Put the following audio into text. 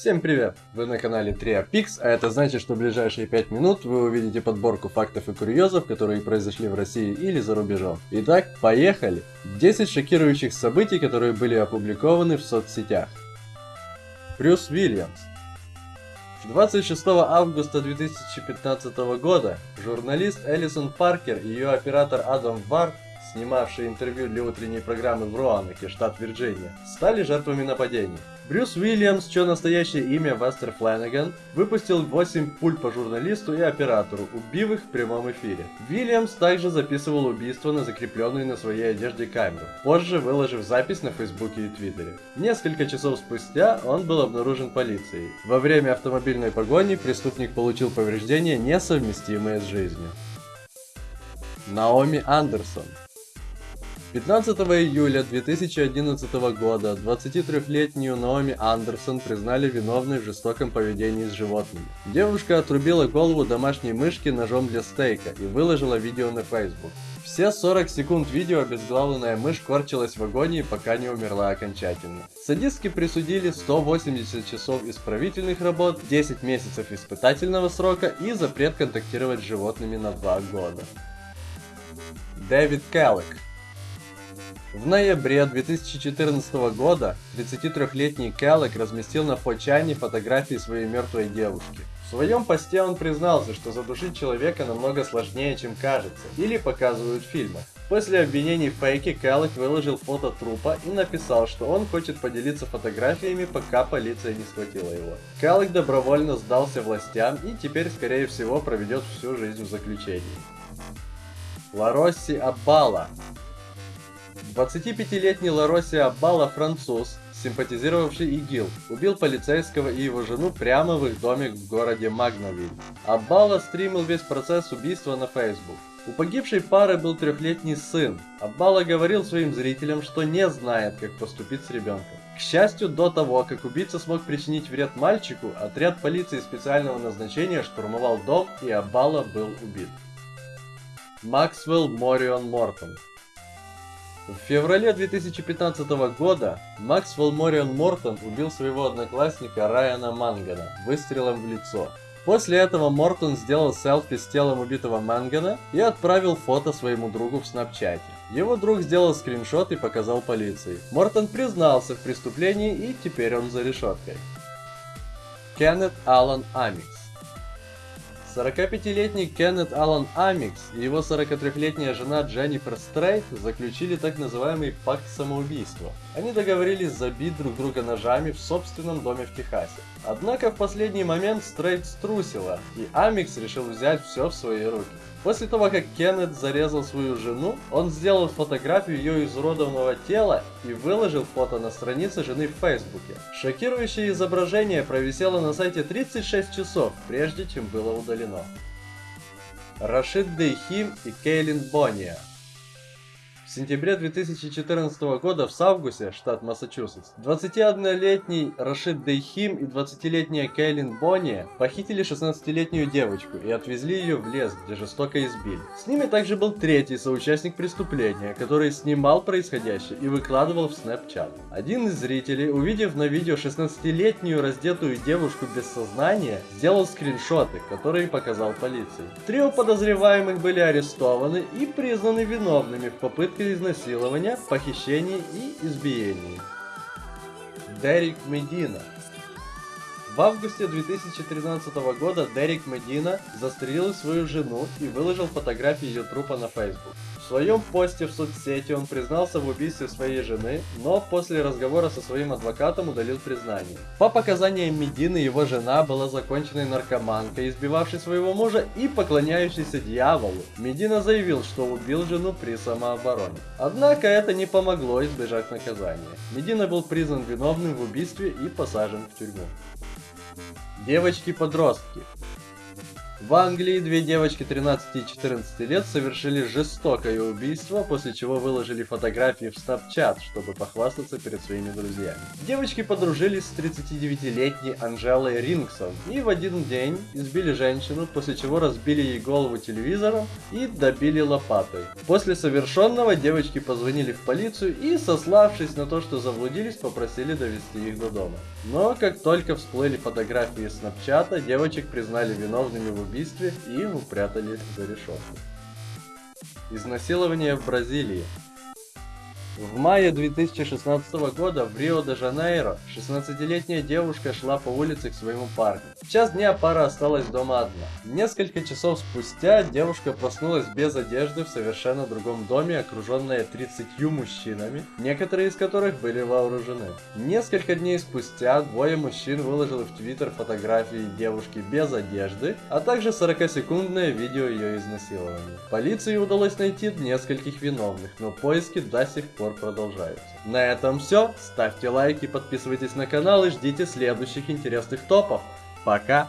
Всем привет! Вы на канале TriaPix, а это значит, что в ближайшие 5 минут вы увидите подборку фактов и курьезов, которые произошли в России или за рубежом. Итак, поехали! 10 шокирующих событий, которые были опубликованы в соцсетях. Брюс Уильямс 26 августа 2015 года журналист Элисон Паркер и ее оператор Адам Варт снимавшие интервью для утренней программы в Руанаке, штат Вирджиния, стали жертвами нападений. Брюс Уильямс, чье настоящее имя Вестер Флэнаган, выпустил 8 пуль по журналисту и оператору, убив их в прямом эфире. Уильямс также записывал убийство на закрепленную на своей одежде камеру, позже выложив запись на Фейсбуке и Твиттере. Несколько часов спустя он был обнаружен полицией. Во время автомобильной погони преступник получил повреждения, несовместимые с жизнью. Наоми Андерсон 15 июля 2011 года 23-летнюю Наоми Андерсон признали виновной в жестоком поведении с животными. Девушка отрубила голову домашней мышки ножом для стейка и выложила видео на Facebook. Все 40 секунд видео обезглавленная мышь корчилась в агонии, пока не умерла окончательно. Садистки присудили 180 часов исправительных работ, 10 месяцев испытательного срока и запрет контактировать с животными на 2 года. Дэвид Келлек в ноябре 2014 года 33-летний Келлек разместил на Фочане фотографии своей мертвой девушки. В своем посте он признался, что задушить человека намного сложнее, чем кажется, или показывают в фильмах. После обвинений в фейке Келлек выложил фото трупа и написал, что он хочет поделиться фотографиями, пока полиция не схватила его. Келлек добровольно сдался властям и теперь, скорее всего, проведет всю жизнь в заключении. Ларосси Аббала 25-летний Лароси Аббала француз, симпатизировавший ИГИЛ, убил полицейского и его жену прямо в их доме в городе Магновиль. Аббала стримил весь процесс убийства на Facebook. У погибшей пары был трехлетний сын. Аббала говорил своим зрителям, что не знает, как поступить с ребенком. К счастью, до того, как убийца смог причинить вред мальчику, отряд полиции специального назначения штурмовал дом и Аббала был убит. Максвелл Морион Мортон в феврале 2015 года Макс Волморион Мортон убил своего одноклассника Райана Мангана выстрелом в лицо. После этого Мортон сделал селфи с телом убитого Мангана и отправил фото своему другу в снапчате. Его друг сделал скриншот и показал полиции. Мортон признался в преступлении и теперь он за решеткой. Кеннет Аллан Амикс 45-летний Кеннет Аллан Амикс и его 43-летняя жена Дженнифер Стрейт заключили так называемый пакт самоубийства. Они договорились забить друг друга ножами в собственном доме в Техасе. Однако в последний момент Стрейт струсила, и Амикс решил взять все в свои руки. После того, как Кеннет зарезал свою жену, он сделал фотографию ее изуродованного тела и выложил фото на странице жены в Фейсбуке. Шокирующее изображение провисело на сайте 36 часов, прежде чем было удалено. Рашид Дейхим и Кейлин Бония в сентябре 2014 года в Савгусе, штат Массачусетс, 21-летний Рашид Дейхим и 20-летняя Кейлин Бонни похитили 16-летнюю девочку и отвезли ее в лес, где жестоко избили. С ними также был третий соучастник преступления, который снимал происходящее и выкладывал в Snapchat. Один из зрителей, увидев на видео 16-летнюю раздетую девушку без сознания, сделал скриншоты, которые показал полиции. Трио подозреваемых были арестованы и признаны виновными в попытке попытка изнасилования, похищений и избиений. Дерек Медина В августе 2013 года Дерек Медина застрелил свою жену и выложил фотографии ее трупа на Facebook своем посте в соцсети он признался в убийстве своей жены, но после разговора со своим адвокатом удалил признание. По показаниям Медины, его жена была законченной наркоманкой, избивавшей своего мужа и поклоняющейся дьяволу. Медина заявил, что убил жену при самообороне. Однако это не помогло избежать наказания. Медина был признан виновным в убийстве и посажен в тюрьму. Девочки-подростки В Англии две девочки 13 и 14 лет совершили жестокое убийство, после чего выложили фотографии в Snapchat, чтобы похвастаться перед своими друзьями. Девочки подружились с 39-летней Анжелой Рингсон и в один день избили женщину, после чего разбили ей голову телевизором и добили лопатой. После совершенного девочки позвонили в полицию и, сославшись на то, что заблудились, попросили довести их до дома. Но как только всплыли фотографии Снапчата, девочек признали виновными в убийстве и упрятали за решетку. Изнасилование в Бразилии. В мае 2016 года в Рио-де-Жанейро 16-летняя девушка шла по улице к своему парню. В час дня пара осталась дома одна. Несколько часов спустя девушка проснулась без одежды в совершенно другом доме, окруженная 30 мужчинами, некоторые из которых были вооружены. Несколько дней спустя двое мужчин выложили в Твиттер фотографии девушки без одежды, а также 40-секундное видео ее изнасилования. Полиции удалось найти нескольких виновных, но поиски до сих пор продолжаются. На этом все. Ставьте лайки, подписывайтесь на канал и ждите следующих интересных топов. Пока!